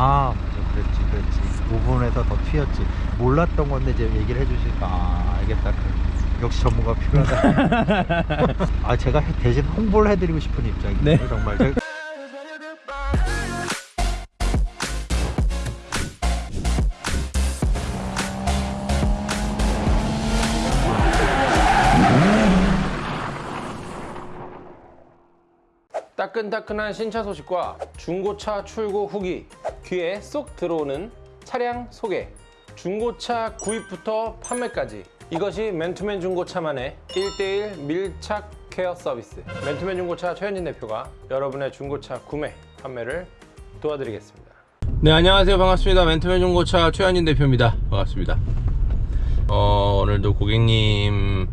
아 맞아 그랬지 그랬지. 5분에서 더 튀었지. 몰랐던 건데 이제 얘기를 해주시니까 아 알겠다. 그, 역시 전문가 필요하다. 아 제가 해- 대신 홍보를 해드리고 싶은 입장이에요. 네. 정말. 제가 따끈따끈한 신차 소식과 중고차 출고 후기 귀에 쏙 들어오는 차량 소개. 중고차 구입부터 판매까지. 이것이 맨투맨 중고차만의 1대1 밀착 케어 서비스. 맨투맨 중고차 최현진 대표가 여러분의 중고차 구매 판매를 도와드리겠습니다. 네 안녕하세요. 반갑습니다. 맨투맨 중고차 최현진 대표입니다. 반갑습니다. 어, 오늘도 고객님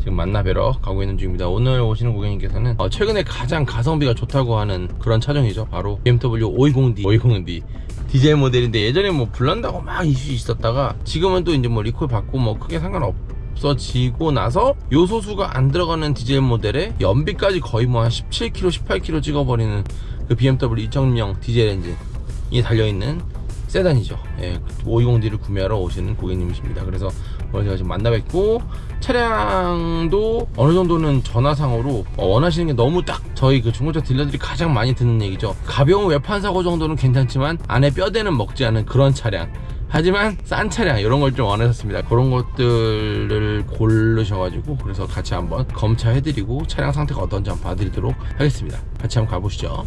지금 만나 뵈러 가고 있는 중입니다. 오늘 오시는 고객님께서는 어, 최근에 가장 가성비가 좋다고 하는 그런 차종이죠. 바로 BMW 520D, 520D 디젤 모델인데 예전에 뭐 불난다고 막 이슈 있었다가 지금은 또 이제 뭐 리콜 받고 뭐 크게 상관없어지고 나서 요소수가 안 들어가는 디젤 모델에 연비까지 거의 뭐 한 17km, 18km 찍어버리는 그 BMW 2.0 디젤 엔진이 달려있는 세단이죠. 예, 520D를 구매하러 오시는 고객님이십니다. 그래서 제가 지금 만나 뵙고 차량도 어느 정도는 전화상으로 어, 원하시는 게 너무 딱 저희 그 중고차 딜러들이 가장 많이 듣는 얘기죠. 가벼운 외판 사고 정도는 괜찮지만 안에 뼈대는 먹지 않은 그런 차량. 하지만 싼 차량 이런 걸 좀 원하셨습니다. 그런 것들을 고르셔가지고 그래서 같이 한번 검차해드리고 차량 상태가 어떤지 한번 봐드리도록 하겠습니다. 같이 한번 가보시죠.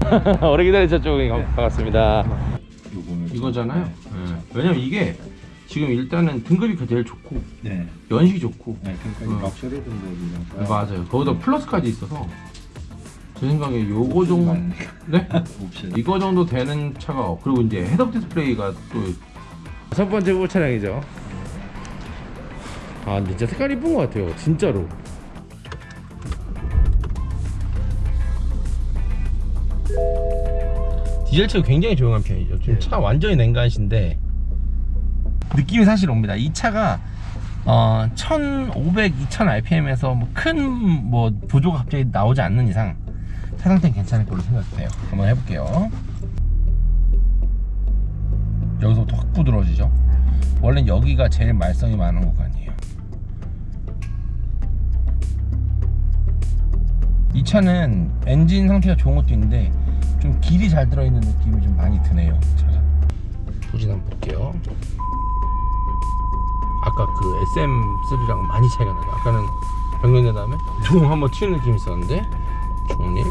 오래 기다리셨죠? 반갑습니다. 이거잖아요. 네. 왜냐면 이게 지금 일단은 등급이 제일 좋고 네, 연식이 좋고 네 그러니까 어. 럭셔리 등급이라서 맞아요. 거기다 플러스까지 있어서 제 생각에 요거 정도 네 옵션 이거 정도 되는 차가 없- 그리고 이제 헤드업 디스플레이가 또 첫 번째 후보 차량이죠. 아 진짜 색깔 이쁜 것 같아요. 진짜로. 디젤차가 굉장히 조용한 편이죠. 지금 네. 차 완전히 냉간신데 느낌이 사실 옵니다. 이 차가 어, 1500, 2000 RPM에서 뭐큰뭐 보조가 갑자기 나오지 않는 이상 차 상태는 괜찮을 걸로 생각돼요. 한번 해볼게요. 여기서부터 확 부드러워지죠. 원래 여기가 제일 말썽이 많은 구간이에요. 이 차는 엔진 상태가 좋은 것도 있는데 좀 길이 잘 들어있는 느낌이 좀 많이 드네요. 차가. 후진 한번 볼게요. 아까 그 SM3랑 많이 차이가 나요. 아까는 변경된 다음에 둥 한번 튀는 느낌이 있었는데 중립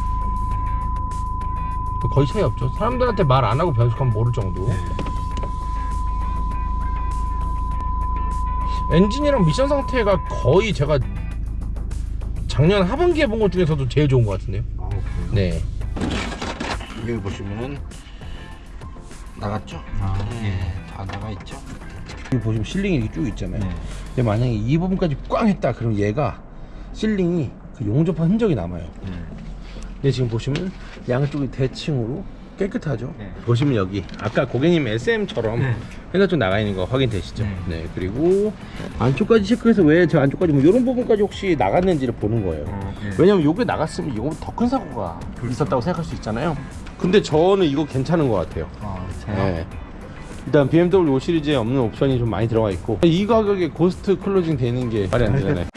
뭐 거의 차이 없죠. 사람들한테 말 안 하고 변속하면 모를 정도. 엔진이랑 미션 상태가 거의 제가 작년 하반기에 본 것 중에서도 제일 좋은 것 같은데요. 아? 네. 여기 보시면은 나갔죠? 아, 네, 다 나가 있죠. 여기 보시면 실링이 이렇게 쭉 있잖아요. 네. 근데 만약에 이 부분까지 꽝 했다 그럼 얘가 실링이 그 용접한 흔적이 남아요. 네. 근데 지금 보시면 양쪽이 대칭으로 깨끗하죠. 네. 보시면 여기 아까 고객님 SM처럼 네. 핸들 쪽 나가 있는 거 확인되시죠? 네. 네. 그리고 안쪽까지 체크해서 왜 저 안쪽까지 뭐 이런 부분까지 혹시 나갔는지를 보는 거예요. 어, 네. 왜냐면 요게 나갔으면 이거보다 더 큰 사고가 있었다고 생각할 수 있잖아요. 근데 저는 이거 괜찮은 것 같아요. 아, 네. 일단 BMW 5 시리즈에 없는 옵션이 좀 많이 들어가 있고 이 가격에 ghost closing 되는 게 말이 안 되잖아요.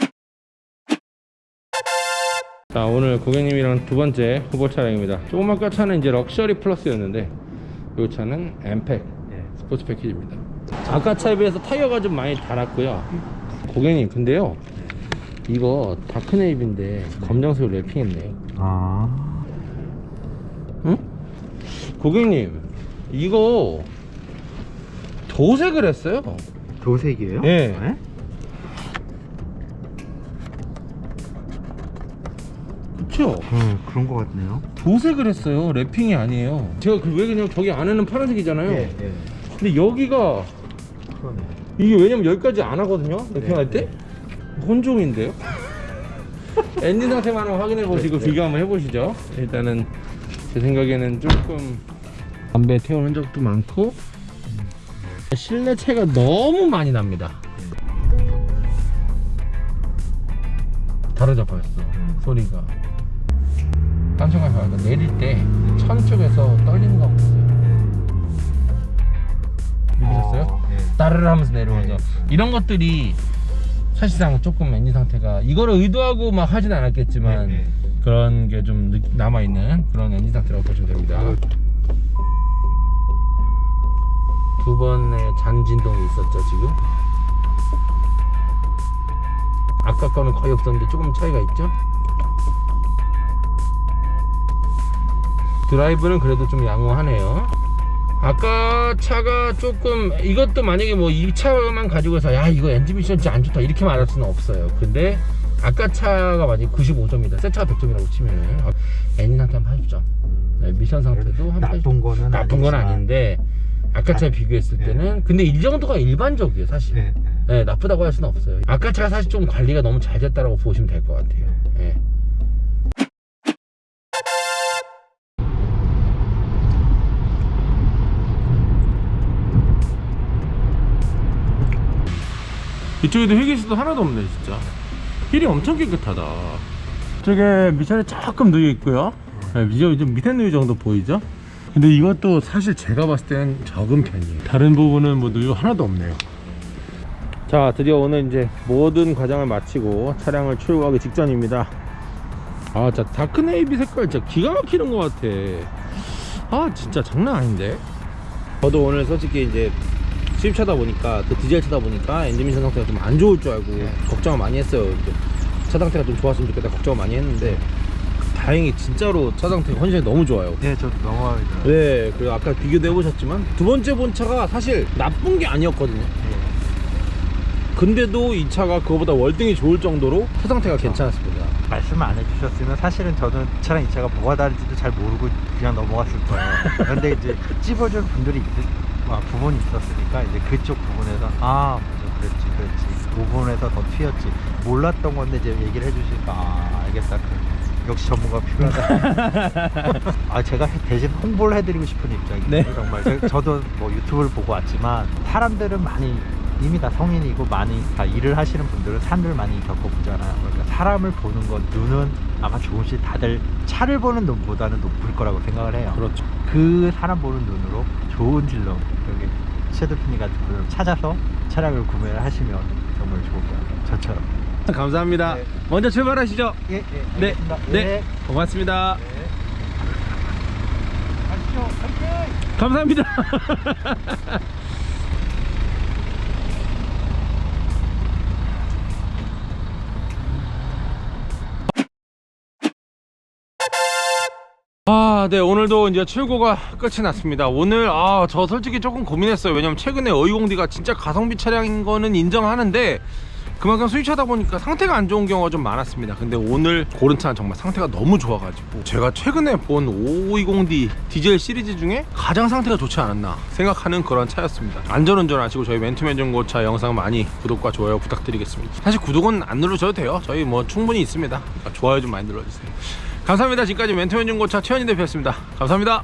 자 오늘 고객님이랑 두 번째 후보 차량입니다. 조금 아까 차는 이제 럭셔리 플러스였는데 이 차는 M팩 네. 스포츠 패키지입니다. 아까 차에 비해서 타이어가 좀 많이 달았고요. 고객님 근데요 이거 다크네이비인데 검정색 랩핑했네요. 아, 응? 고객님 이거 도색을 했어요. 도색이에요? 네. 네? 그쵸? 음, 그런 거 같네요. 도색을 했어요. 랩핑이 아니에요. 제가 그 왜 그냥 저기 안에는 파란색이잖아요. 예. 근데 여기가 그러네. 이게 왜냐면 여기까지 안 하거든요. 랩핑할 네, 때 혼종인데요. 엔진 상태만 확인해 보시고 네, 네. 비교 한번 해보시죠. 일단은 제 생각에는 조금 담배 태운 흔적도 많고 실내체가 너무 많이 납니다. 다르죠 벌써 음. 소리가 딴청가 봐요 내릴 때 천 쪽에서 떨리는 거 없어요 느끼셨어요? 네. 따르르 하면서 내려오죠 네. 이런 것들이 사실상 조금 엔진 상태가 이거를 의도하고 막 하진 않았겠지만 네, 네. 그런 게 좀 남아있는 그런 엔진 상태라고 보시면 됩니다. 두 번의 잔진동이 있었죠 지금? 아까 거는 거의 없었는데 조금 차이가 있죠? 드라이브는 그래도 좀 양호하네요. 아까 차가 조금 이것도 만약에 뭐 이 차만 가지고 해서 야 이거 엔진 미션 진짜 안 좋다 이렇게 말할 수는 없어요. 근데 아까 차가 만약에 95점이다 새 차가 100점이라고 치면은 아, 엔진 상태 한 80점 네, 미션 상태도 한 80점 나쁜 거는 나쁜 건. 아닌데 아까 차 비교했을 네. 때는 근데 이 정도가 일반적이에요 사실 네, 네. 네, 나쁘다고 할 수는 없어요 아까 차가 사실 좀 관리가 너무 잘 됐다고 보시면 될 것 같아요 예. 이쪽에도 휘기수도 하나도 없네 진짜 힐이 엄청 깨끗하다. 저게 미션이 조금 누여 있고요. 네, 이제 좀 밑에 누유 정도 보이죠? 근데 이것도 사실 제가 봤을 때는 적은 편이에요. 다른 부분은 뭐 누유 하나도 없네요. 자 드디어 오늘 이제 모든 과정을 마치고 차량을 출고하기 직전입니다. 아 진짜 dark navy 색깔 진짜 기가 막히는 것 같아. 아 진짜 장난 아닌데? 저도 오늘 솔직히 이제 수입차다 보니까 또 디젤 차다 보니까 엔진 미션 상태가 좀 안 좋을 줄 알고 걱정을 많이 했어요. 이제 차 상태가 좀 좋았으면 좋겠다 걱정을 많이 했는데 다행히 진짜로 차 상태 컨디션이 너무 좋아요. 네, 저도 넘어가요. 네 그리고 아까 비교도 해보셨지만 두 번째 본 차가 사실 나쁜 게 아니었거든요. 근데도 이 차가 그거보다 월등히 좋을 정도로 차 상태가 괜찮았습니다. 말씀 안 해주셨으면 사실은 저는 이 차랑 이 차가 뭐가 다른지도 잘 모르고 그냥 넘어갔을 거예요. 그런데 이제 찝어줄 분들이 있, 아, 부분이 있었으니까 이제 그쪽 부분에서 아 맞아 그랬지 그랬지 그 부분에서 더 튀었지 몰랐던 건데 이제 얘기를 해주시니까 아 알겠다 그, 역시 전문가 필요하다. 아 제가 해- 대신 홍보를 해드리고 싶은 입장이에요. 네. 정말 저- 저도 뭐 유튜브를 보고 왔지만 사람들은 많이 이미 다 성인이고 많이 다 일을 하시는 분들은 산을 많이 겪어보잖아요. 그러니까 사람을 보는 건 눈은 아마 조금씩 다들 차를 보는 눈보다는 높을 거라고 생각을 해요. 그렇죠 그 사람 보는 눈으로 좋은 딜러 여기 셰드피니 같은 분을 찾아서 차량을 구매를 하시면 정말 좋을 거예요. 저처럼. 감사합니다 네. 먼저 출발하시죠 예, 예, 네. 네, 예. 고맙습니다 네. 가시죠. 감사합니다 아, 네, 오늘도 이제 출고가 끝이 났습니다. 오늘, 아, 저 솔직히 조금 고민했어요. 왜냐면 최근에 어이공디가 진짜 가성비 차량인 거는 인정하는데, 그만큼 수입차다 보니까 상태가 안 좋은 경우가 좀 많았습니다. 근데 오늘 고른 차는 정말 상태가 너무 좋아가지고, 제가 최근에 본 520D 디젤 시리즈 중에 가장 상태가 좋지 않았나 생각하는 그런 차였습니다. 안전운전 하시고 저희 맨투맨 중고차 영상 많이 구독과 좋아요 부탁드리겠습니다. 사실 구독은 안 눌러줘도 돼요. 저희 뭐 충분히 있습니다. 그러니까 좋아요 좀 많이 눌러주세요. 감사합니다. 지금까지 멘토맨 중고차 최현희 대표였습니다. 감사합니다.